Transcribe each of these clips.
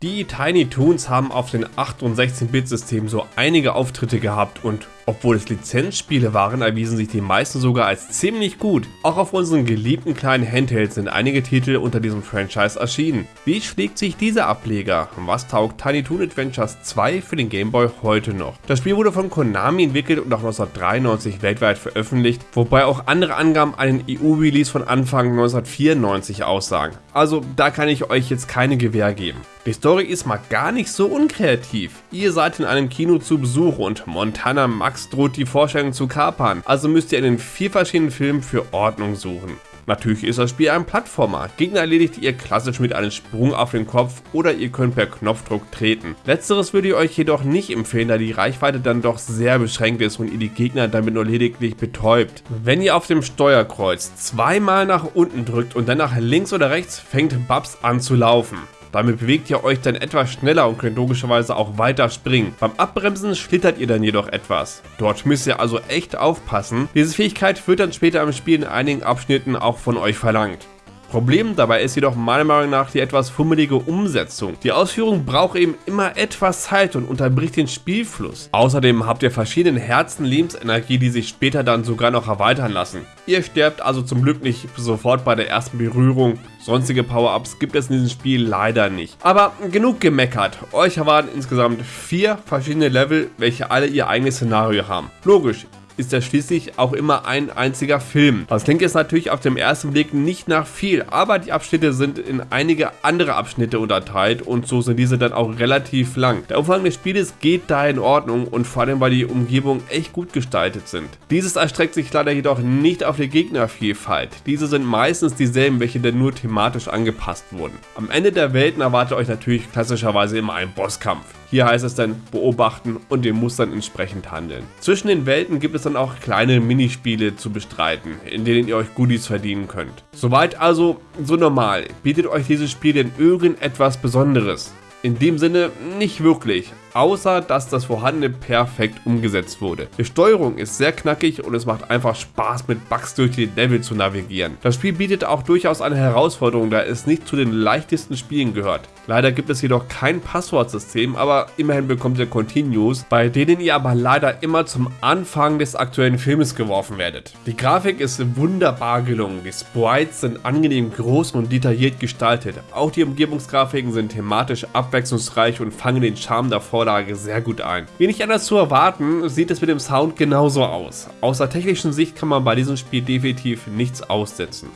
Die Tiny Toons haben auf den 8- und 16-Bit-Systemen so einige Auftritte gehabt und obwohl es Lizenzspiele waren, erwiesen sich die meisten sogar als ziemlich gut. Auch auf unseren geliebten kleinen Handhelds sind einige Titel unter diesem Franchise erschienen. Wie schlägt sich dieser Ableger? Was taugt Tiny Toon Adventures 2 für den Game Boy heute noch? Das Spiel wurde von Konami entwickelt und auch 1993 weltweit veröffentlicht, wobei auch andere Angaben einen EU-Release von Anfang 1994 aussagen. Also da kann ich euch jetzt keine Gewähr geben. Die Story ist mal gar nicht so unkreativ. Ihr seid in einem Kino zu Besuch und Montana Max droht die Vorstellung zu kapern, also müsst ihr in den vier verschiedenen Filmen für Ordnung suchen. Natürlich ist das Spiel ein Plattformer. Gegner erledigt ihr klassisch mit einem Sprung auf den Kopf oder ihr könnt per Knopfdruck treten. Letzteres würde ich euch jedoch nicht empfehlen, da die Reichweite dann doch sehr beschränkt ist und ihr die Gegner damit nur lediglich betäubt. Wenn ihr auf dem Steuerkreuz zweimal nach unten drückt und dann nach links oder rechts, fängt Babs an zu laufen. Damit bewegt ihr euch dann etwas schneller und könnt logischerweise auch weiter springen. Beim Abbremsen schlittert ihr dann jedoch etwas. Dort müsst ihr also echt aufpassen. Diese Fähigkeit wird dann später im Spiel in einigen Abschnitten auch von euch verlangt. Problem dabei ist jedoch meiner Meinung nach die etwas fummelige Umsetzung. Die Ausführung braucht eben immer etwas Zeit und unterbricht den Spielfluss. Außerdem habt ihr verschiedene Herzen Lebensenergie, die sich später dann sogar noch erweitern lassen. Ihr sterbt also zum Glück nicht sofort bei der ersten Berührung. Sonstige Power-Ups gibt es in diesem Spiel leider nicht. Aber genug gemeckert. Euch erwarten insgesamt vier verschiedene Level, welche alle ihr eigenes Szenario haben. Logisch, ist ja schließlich auch immer ein einziger Film. Das klingt jetzt natürlich auf dem ersten Blick nicht nach viel, aber die Abschnitte sind in einige andere Abschnitte unterteilt und so sind diese dann auch relativ lang. Der Umfang des Spieles geht da in Ordnung und vor allem weil die Umgebungen echt gut gestaltet sind. Dieses erstreckt sich leider jedoch nicht auf die Gegnervielfalt. Diese sind meistens dieselben, welche dann nur thematisch angepasst wurden. Am Ende der Welten erwartet euch natürlich klassischerweise immer ein Bosskampf. Hier heißt es dann beobachten und den Mustern entsprechend handeln. Zwischen den Welten gibt es dann auch kleine Minispiele zu bestreiten, in denen ihr euch Goodies verdienen könnt. Soweit also so normal. Bietet euch dieses Spiel denn irgendetwas Besonderes? In dem Sinne nicht wirklich, außer dass das Vorhandene perfekt umgesetzt wurde. Die Steuerung ist sehr knackig und es macht einfach Spaß mit Bugs durch die Level zu navigieren. Das Spiel bietet auch durchaus eine Herausforderung, da es nicht zu den leichtesten Spielen gehört. Leider gibt es jedoch kein Passwortsystem, aber immerhin bekommt ihr Continues, bei denen ihr aber leider immer zum Anfang des aktuellen Filmes geworfen werdet. Die Grafik ist wunderbar gelungen, die Sprites sind angenehm groß und detailliert gestaltet, auch die Umgebungsgrafiken sind thematisch abwechslungsreich und fangen den Charme der Vorlage sehr gut ein. Wie nicht anders zu erwarten, sieht es mit dem Sound genauso aus. Aus der technischen Sicht kann man bei diesem Spiel definitiv nichts aussetzen.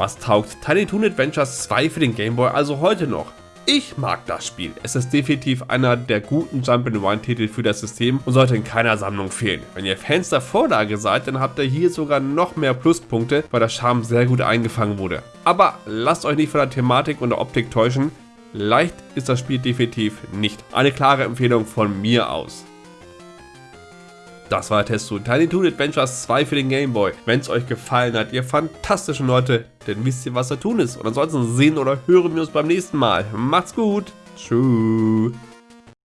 Was taugt Tiny Toon Adventures 2 für den Game Boy also heute noch? Ich mag das Spiel. Es ist definitiv einer der guten Jump-and-Run-Titel für das System und sollte in keiner Sammlung fehlen. Wenn ihr Fans der Vorlage seid, dann habt ihr hier sogar noch mehr Pluspunkte, weil der Charme sehr gut eingefangen wurde. Aber lasst euch nicht von der Thematik und der Optik täuschen. Leicht ist das Spiel definitiv nicht. Eine klare Empfehlung von mir aus. Das war der Test zu Tiny Toon Adventures 2 für den Game Boy. Wenn es euch gefallen hat, ihr fantastischen Leute, dann wisst ihr, was da tun ist. Und ansonsten sehen oder hören wir uns beim nächsten Mal. Macht's gut. Tschüss.